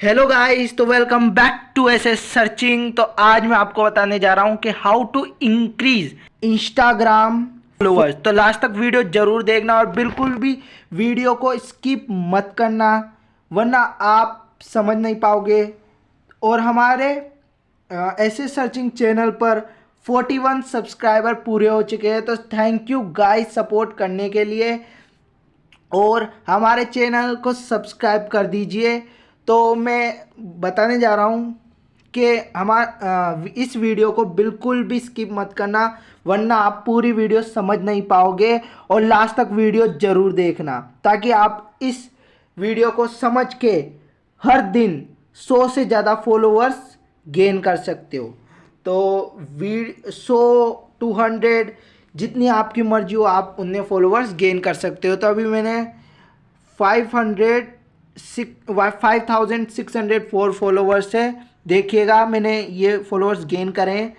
Hello guys तो welcome back to S S searching तो आज मैं आपको बताने जा रहा हूँ कि how to increase Instagram followers तो लास्ट तक वीडियो ज़रूर देखना और बिल्कुल भी वीडियो को स्किप मत करना, वरना आप समझ नहीं पाओगे। और हमारे एस एस सर्चिंग चैनल पर 41 सब्सक्राइबर पूरे हो चुके हैं। तो थैंक यू गाइस सपोर्ट करने के लिए। और हमारे चैनल को सब्सक्राइब कर दीजिए। तो मैं बताने जा रहा हूँ कि हमार इस वीडियो को बिल्कुल भी स्किप मत करना, वरना आप पूरी वीडियो समझ नहीं पाओगे और लास्ट तक वीडियो ज़रूर देखना, ताकि आप इस वीडियो को समझ के हर दिन सौ से ज़्यादा फॉलोअर्स गेन कर सकते हो। तो वी, सौ, टू हंड्रेड जितनी आपकी मर्ज़ी हो, आप उतने फॉलोअर्स गेन कर सकते हो। तो अभी मैंने five hundred five thousand six hundred four followers है? देखिएगा, मैंने ये फॉलोअर्स गेन करें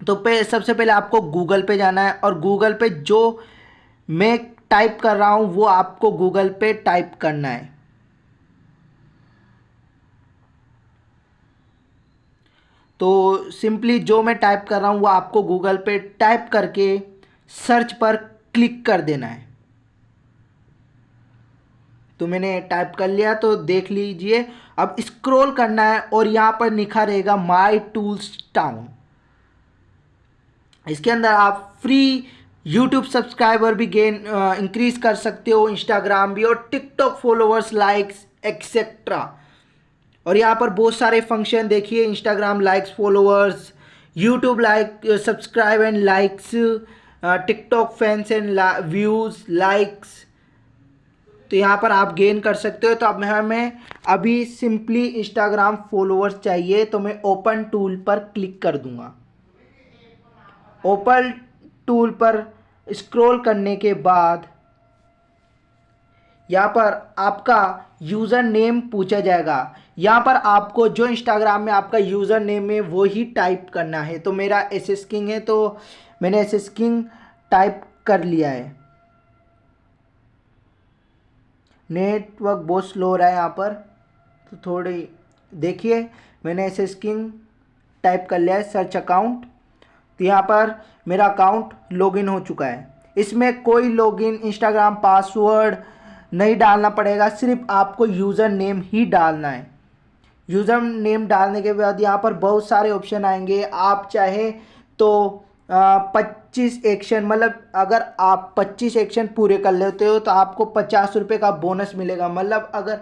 तो पे, सबसे पहले आपको गूगल पे जाना है और गूगल पे जो मैं टाइप कर रहा हूँ, वो आपको गूगल पे टाइप करना है। तो सिंपली जो मैं टाइप कर रहा हूँ, वो आपको गूगल पे टाइप करके सर्च पर क्लिक कर देना है। तो मैंने टाइप कर लिया तो देख लीजिए। अब स्क्रॉल करना है और यहाँ पर लिखा रहेगा माई टूल्स टाउन इसके अंदर आप फ्री यूट्यूब सब्सक्राइबर भी गेन इंक्रीज कर सकते हो इंस्टाग्राम भी और टिकटॉक फॉलोअर्स लाइक्स एक्सेट्रा और यहाँ पर बहुत सारे फ़ंक्शन देखिए Instagram likes followers YouTube like subscribe and likes TikTok fans and views likes तो यहाँ पर आप गेन कर सकते हो। तो अब हमें अभी सिंपली इंस्टाग्राम फॉलोअर्स चाहिए तो मैं ओपन टूल पर क्लिक कर दूँगा। ओपन टूल पर स्क्रॉल करने के बाद यहाँ पर आपका यूज़र नेम पूछा जाएगा। यहाँ पर आपको जो इंस्टाग्राम में आपका यूज़र नेम है, वो ही टाइप करना है। तो मेरा एस किंग है तो मैंने एस किंग टाइप कर लिया है। नेटवर्क बहुत स्लो रहा है यहाँ पर। तो थोड़ी, देखिए, मैंने ऐसे स्किन टाइप कर लिया है, सर्च अकाउंट। तो यहाँ पर मेरा अकाउंट लॉगिन हो चुका है। इसमें कोई लॉगिन, इंस्टाग्राम, पासवर्ड नहीं डालना पड़ेगा, सिर्फ़ आपको यूज़र नेम ही डालना है। यूज़र नेम डालने के बाद यहाँ पर बहुत सारे ऑप्शन आएँगे। आप चाहे तो पच्चीस एक्शन मतलब अगर आप पच्चीस एक्शन पूरे कर लेते हो तो आपको पचास रुपये का बोनस मिलेगा। मतलब अगर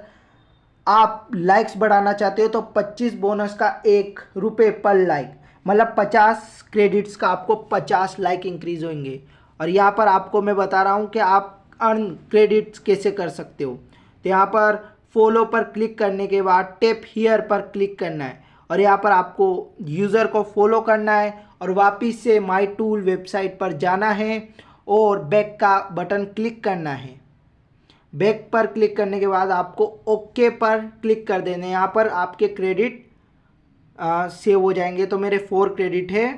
आप लाइक्स बढ़ाना चाहते हो तो पच्चीस बोनस का एक रुपये पर लाइक मतलब पचास क्रेडिट्स का आपको पचास लाइक इंक्रीज होंगे। और यहाँ पर आपको मैं बता रहा हूँ कि आप अर्न क्रेडिट्स कैसे कर सकते हो। तो यहाँ पर फॉलो पर क्लिक करने के बाद टेप हीयर पर क्लिक करना है। और यहाँ पर आपको यूज़र को फॉलो करना है और वापस से माई टूल वेबसाइट पर जाना है और बैक का बटन क्लिक करना है। बैक पर क्लिक करने के बाद आपको ओके पर क्लिक कर देना है। यहाँ पर आपके क्रेडिट सेव हो जाएँगे। तो मेरे फोर क्रेडिट है।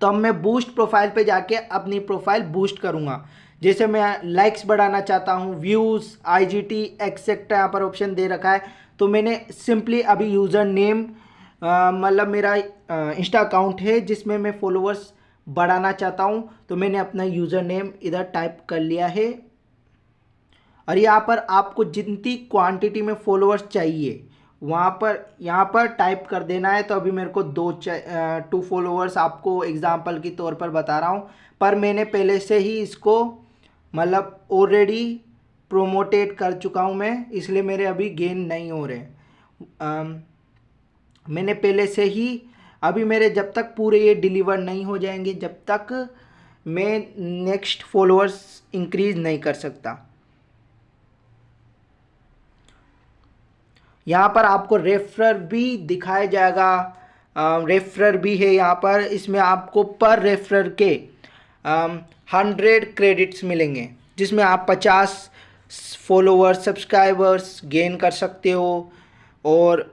तो अब मैं बूस्ट प्रोफ़ाइल पे जाके अपनी प्रोफ़ाइल बूस्ट करूँगा। जैसे मैं लाइक्स बढ़ाना चाहता हूँ views I G T etcetera यहाँ पर ऑप्शन दे रखा है। तो मैंने सिंपली अभी यूज़र नेम मतलब मेरा इंस्टा अकाउंट है जिसमें मैं फॉलोअर्स बढ़ाना चाहता हूँ तो मैंने अपना यूज़र नेम इधर टाइप कर लिया है। और यहाँ पर आपको जितनी क्वांटिटी में फॉलोअर्स चाहिए, वहाँ पर, यहाँ पर टाइप कर देना है। तो अभी मेरे को दो टू फॉलोअर्स आपको एग्ज़ाम्पल के तौर पर बता रहा हूँ। पर मैंने पहले से ही इसको मतलब ऑलरेडी प्रोमोटेड कर चुका हूँ मैं, इसलिए मेरे अभी गेन नहीं हो रहे। मैंने पहले से ही, अभी मेरे जब तक पूरे ये डिलीवर नहीं हो जाएँगे, जब तक मैं नेक्स्ट फॉलोअर्स इंक्रीज नहीं कर सकता। यहाँ पर आपको रेफरर भी दिखाया जाएगा रेफरर भी है यहाँ पर, इसमें आपको पर रेफरर के हंड्रेड क्रेडिट्स मिलेंगे, जिसमें आप पचास फॉलोअर्स सब्सक्राइबर्स गेन कर सकते हो, और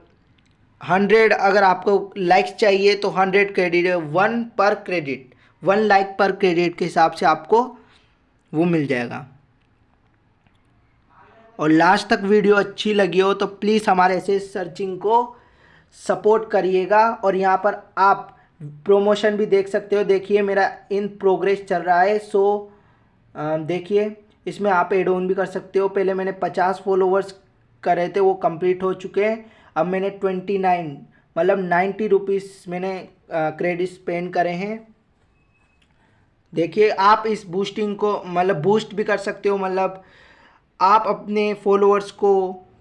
हंड्रेड अगर आपको लाइक्स चाहिए तो हंड्रेड क्रेडिट वन पर क्रेडिट वन लाइक पर क्रेडिट के हिसाब से आपको वो मिल जाएगा। और लास्ट तक वीडियो अच्छी लगी हो तो प्लीज़ हमारे ऐसे सर्चिंग को सपोर्ट करिएगा। और यहाँ पर आप प्रोमोशन भी देख सकते हो। देखिए, मेरा इन प्रोग्रेस चल रहा है। सो देखिए, इसमें आप एड ऑन भी कर सकते हो। पहले मैंने पचास फॉलोवर्स करे थे, वो कंप्लीट हो चुके हैं। अब मैंने ट्वेंटी नाइन मतलब नाइन्टी रुपीज़ मैंने क्रेडिट स्पेंड करे हैं। देखिए, आप इस बूस्टिंग को मतलब बूस्ट भी कर सकते हो मतलब आप अपने फॉलोअर्स को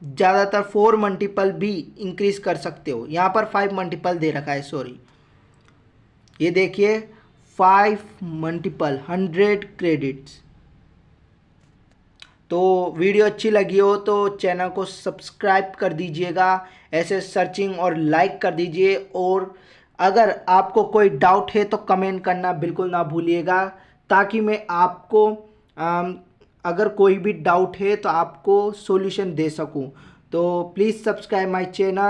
ज़्यादातर फोर मल्टीपल भी इंक्रीज कर सकते हो। यहाँ पर फाइव मल्टीपल दे रखा है सॉरी ये देखिए फाइव मल्टीपल हंड्रेड क्रेडिट्स तो वीडियो अच्छी लगी हो तो चैनल को सब्सक्राइब कर दीजिएगा, ऐसे सर्चिंग और लाइक कर दीजिए और अगर आपको कोई डाउट है तो कमेंट करना बिल्कुल ना भूलिएगा, ताकि मैं आपको अगर कोई भी डाउट है तो आपको सॉल्यूशन दे सकूँ। तो प्लीज़ सब्सक्राइब माय चैनल।